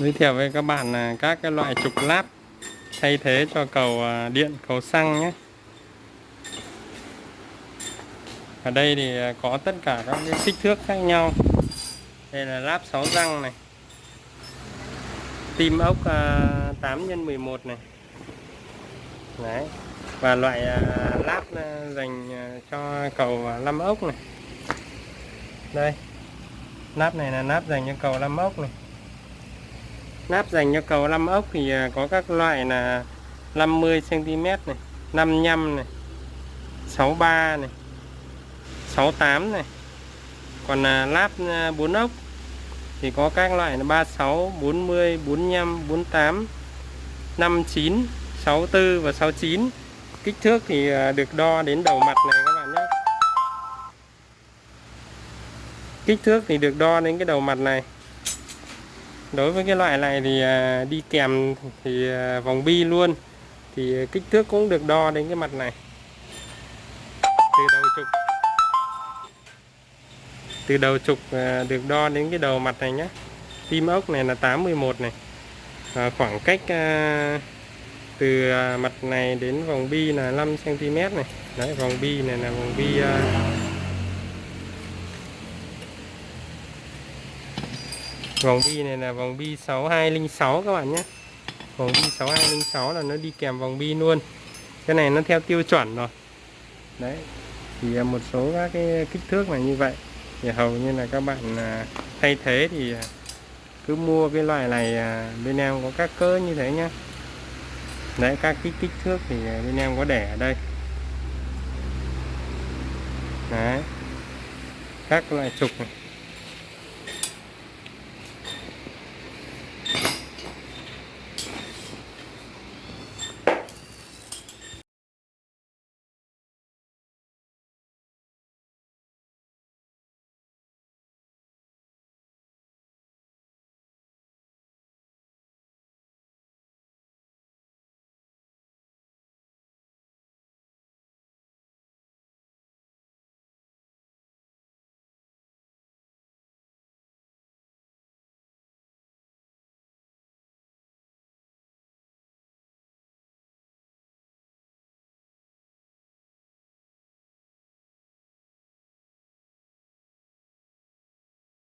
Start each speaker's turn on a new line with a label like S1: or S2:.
S1: giới thiệu với các bạn là các cái loại trục láp thay thế cho cầu à, điện cầu xăng nhé. Ở đây thì à, có tất cả các cái kích thước khác nhau. Đây là láp 6 răng này. Tim ốc 8 x 11 này. Đấy. Và loại à, láp à, dành cho cầu 5 ốc này. Đây. Nắp này là nắp dành cho cầu 5 ốc này nắp dành cho cầu 5 à, à, à, ốc thì có các loại là 50 cm này 55 này 63 này 68 này. Còn là láp 4 ốc thì có các loại là 36 40 45 48 59 64 và 69 kích thước thì được đo đến đầu mặt này các bạn nhé. Kích thước thì được đo đến cái đầu mặt này đối với cái loại này thì à, đi kèm thì à, vòng bi luôn. Thì à, kích thước cũng được đo đến cái mặt này. Từ đầu trục. Từ đầu trục được đo đến cái đầu mặt này nhé tim ốc này là 81 này. À, khoảng cách à, từ mặt này đến vòng bi là 5 cm này. Đấy vòng bi này là vòng bi à, vòng bi này là vòng bi 6206 các bạn nhé. Vòng bi 6206 là nó đi kèm vòng bi luôn. Cái này nó theo tiêu chuẩn rồi. Đấy, thì một số các cái kích thước là như vậy. Thì hầu như là các bạn à, thay thế thì cứ mua cái loại này à, bên em có các cỡ như thế nhá đấy, các cái kích thước thì bên em có để ở đây. Đấy. Các loại trục này.